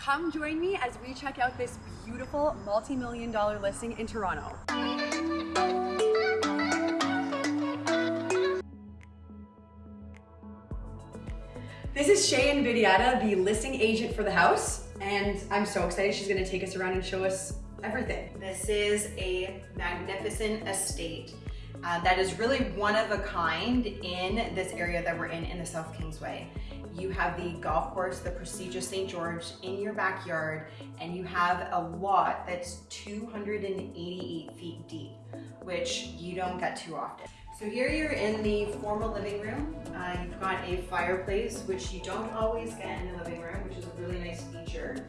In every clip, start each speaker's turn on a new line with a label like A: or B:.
A: Come join me as we check out this beautiful multi-million dollar listing in Toronto. This is Shay Invidiata, the listing agent for the house, and I'm so excited she's gonna take us around and show us everything.
B: This is a magnificent estate uh, that is really one of a kind in this area that we're in, in the South Kingsway. You have the golf course, the prestigious St. George in your backyard, and you have a lot that's 288 feet deep, which you don't get too often. So here you're in the formal living room. Uh, you've got a fireplace, which you don't always get in the living room, which is a really nice feature.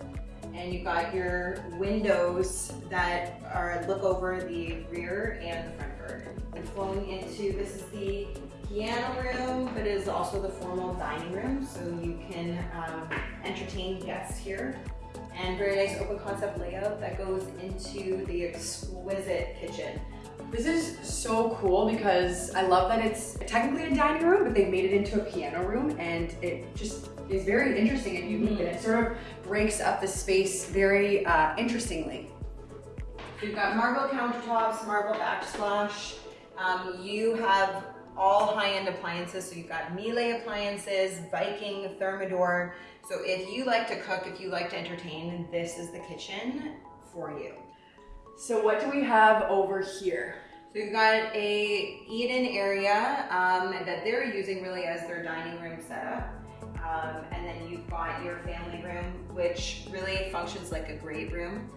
B: And you've got your windows that are look over the rear and the front garden. And flowing into, this is the piano room, but it is also the formal dining room, so you can um, entertain guests here. And very nice open concept layout that goes into the exquisite kitchen.
A: This is so cool because I love that it's technically a dining room, but they made it into a piano room and it just is very interesting and unique and it sort of breaks up the space very uh, interestingly.
B: You've got marble countertops, marble backsplash. Um, you have all high-end appliances. So you've got Miele appliances, Viking, Thermador. So if you like to cook, if you like to entertain, this is the kitchen for you.
A: So what do we have over here?
B: So you've got a eat-in area um, that they're using really as their dining room setup. Um, and then you've got your family room, which really functions like a great room.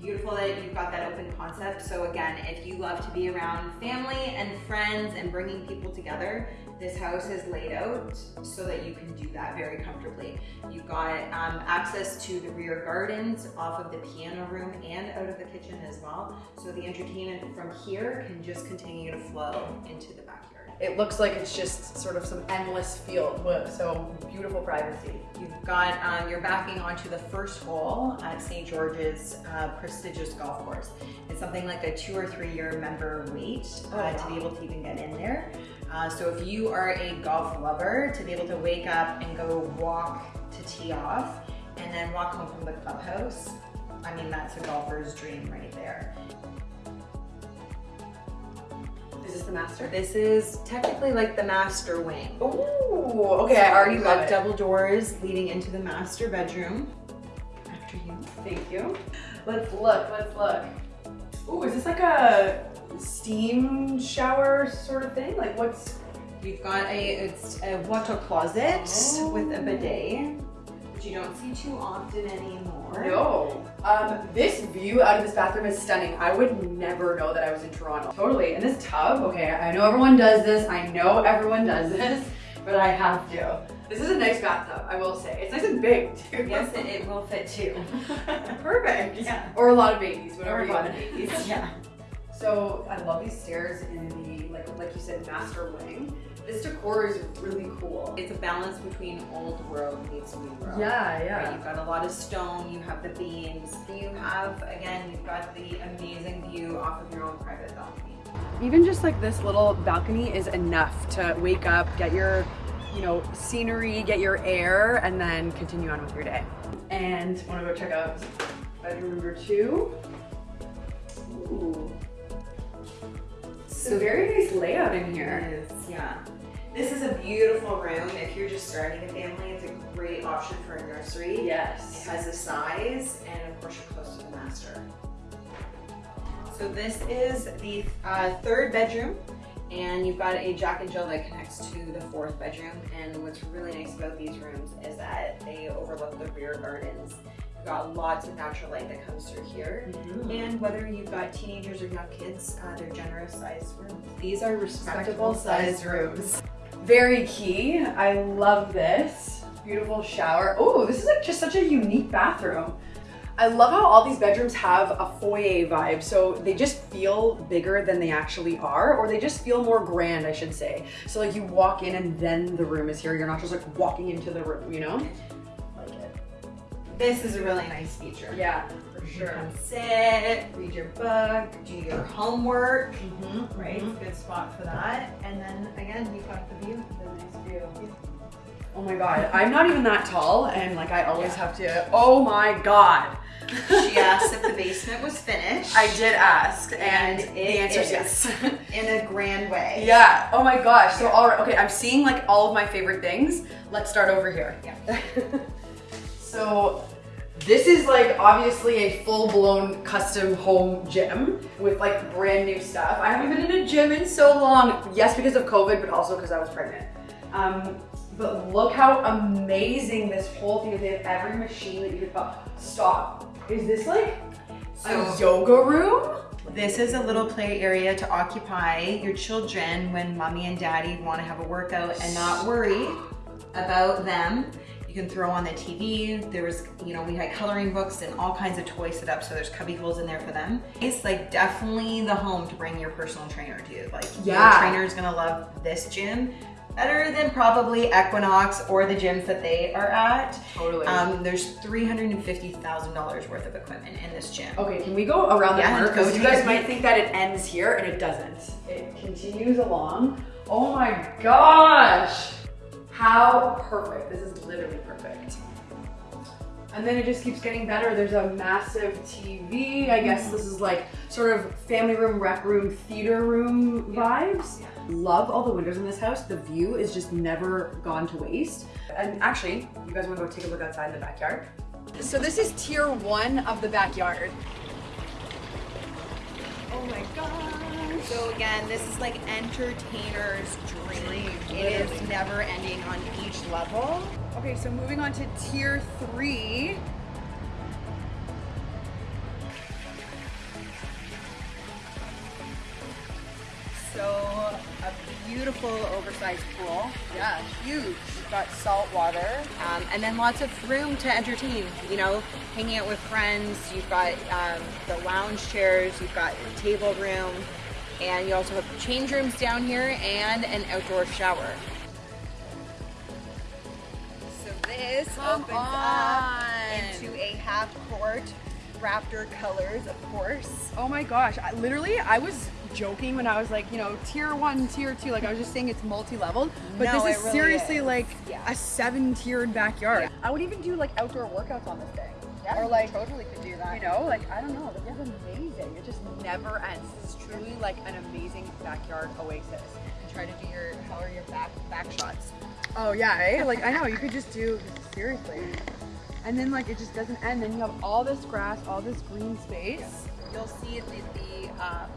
B: Beautiful that you've got that open concept. So again, if you love to be around family and friends and bringing people together, this house is laid out so that you can do that very comfortably. You've got um, access to the rear gardens off of the piano room and out of the kitchen as well. So the entertainment from here can just continue to flow into the backyard.
A: It looks like it's just sort of some endless field, so beautiful privacy.
B: You've got, um, you're backing onto the first hole at St. George's uh, prestigious golf course. It's something like a two or three year member wait uh, oh, to be able to even get in there. Uh, so if you are a golf lover, to be able to wake up and go walk to tee off and then walk home from the clubhouse, I mean, that's a golfer's dream right there.
A: The master?
B: This is technically like the master wing.
A: Oh, okay, so I already love it.
B: double doors leading into the master bedroom. After you.
A: Thank you. Let's look, let's look. Ooh, is this like a steam shower sort of thing? Like what's...
B: We've got a, it's a water closet oh. with a oh. bidet, which you don't see too often anymore.
A: No. Um, this view out of this bathroom is stunning. I would never know that I was in Toronto. Totally. And this tub, okay, I know everyone does this. I know everyone does this, but I have to. This is a nice bathtub, I will say. It's nice and big, too.
B: Yes, it, it will fit, too.
A: Perfect. Yeah. Or a lot of babies, whatever
B: or
A: you
B: want. babies,
A: yeah. So I love these stairs in the, like, like you said, master wing. This decor is really cool.
B: It's a balance between old world meets new world.
A: Yeah, yeah.
B: Right? You've got a lot of stone, you have the beams. You have, again, you've got the amazing view off of your own private balcony.
A: Even just like this little balcony is enough to wake up, get your you know, scenery, get your air, and then continue on with your day. And wanna go check out bedroom number two. Ooh. So very nice layout in here.
B: It is, yeah. This is a beautiful room. If you're just starting a family, it's a great option for a nursery.
A: Yes.
B: It has a size, and of course you're close to the master. So this is the uh, third bedroom, and you've got a Jack and Jill that connects to the fourth bedroom. And what's really nice about these rooms is that they overlook the rear gardens got lots of natural light that comes through here. Mm -hmm. And whether you've got teenagers or young kids, uh, they're generous sized rooms. These are respectable, sized rooms.
A: Very key. I love this. Beautiful shower. Oh, this is like just such a unique bathroom. I love how all these bedrooms have a foyer vibe, so they just feel bigger than they actually are, or they just feel more grand, I should say. So like you walk in and then the room is here, you're not just like walking into the room, you know?
B: This is a really nice feature.
A: Yeah, for sure.
B: You can sit, read your book, do your homework, mm -hmm, right? Mm -hmm. Good spot for that. And then again, you've got the view, the nice view.
A: Oh my god, I'm not even that tall, and like I always have to. Oh my god.
B: She asked if the basement was finished.
A: I did ask, and,
B: And
A: the answer is
B: is.
A: yes.
B: in a grand way.
A: yeah. Oh my gosh. So all right. Okay, I'm seeing like all of my favorite things. Let's start over here.
B: Yeah.
A: So this is like obviously a full-blown custom home gym with like brand new stuff. I haven't been in a gym in so long. Yes, because of COVID, but also because I was pregnant. Um, but look how amazing this whole thing is. They have every machine that you could buy. Stop. Is this like a
B: So-
A: yoga room?
B: This is a little play area to occupy your children when mommy and daddy want to have a workout and not worry about them. You can throw on the TV. There's, you know, we had coloring books and all kinds of toys set up, so there's cubby holes in there for them. It's like definitely the home to bring your personal trainer to. Like,
A: Yeah.
B: your trainer is gonna love this gym better than probably Equinox or the gyms that they are at.
A: Totally.
B: Um, there's $350,000 worth of equipment in this gym.
A: Okay, can we go around the
B: Yeah,
A: corner? Because you guys might think that it ends here and it doesn't. It continues along. Oh my gosh! How perfect. This is literally perfect. And then it just keeps getting better. There's a massive TV. I guess this is like sort of family room, rec room, theater room vibes. Love all the windows in this house. The view is just never gone to waste. And actually, you guys wanna go take a look outside in the backyard? So this is tier one of the backyard. Oh my gosh.
B: So again, this is like entertainer's dream. Never ending on each level.
A: Okay, so moving on to tier three.
B: So a beautiful oversized pool.
A: Yeah, huge. We've got salt water.
B: Um, and then lots of room to entertain, you know, hanging out with friends. You've got um, the lounge chairs, you've got table room, and you also have change rooms down here and an outdoor shower. This
A: Come
B: opens
A: on.
B: up into a half court, Raptor colors, of course.
A: Oh my gosh. I, literally, I was joking when I was like, you know, tier one, tier two. Like, I was just saying it's multi leveled. But
B: No,
A: this is
B: really
A: seriously
B: is.
A: like
B: Yeah.
A: a seven tiered backyard.
B: Yeah.
A: I would even do like outdoor workouts on this thing.
B: Yeah,
A: or like,
B: totally could do that.
A: you know, like, I don't know. This is amazing. It just never ends. Is truly like an amazing backyard oasis.
B: Try to do your how are your back back shots.
A: Oh yeah, eh? like I know you could just do seriously, and then like it just doesn't end. Then you have all this grass, all this green space.
B: You'll see the, the um,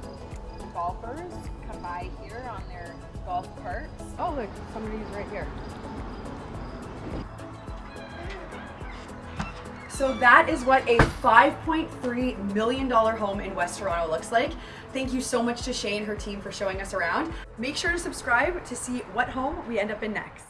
B: golfers come by here on their golf carts.
A: Oh look, somebody's right here. So that is what a $5.3 million home in West Toronto looks like. Thank you so much to Shay and her team for showing us around. Make sure to subscribe to see what home we end up in next.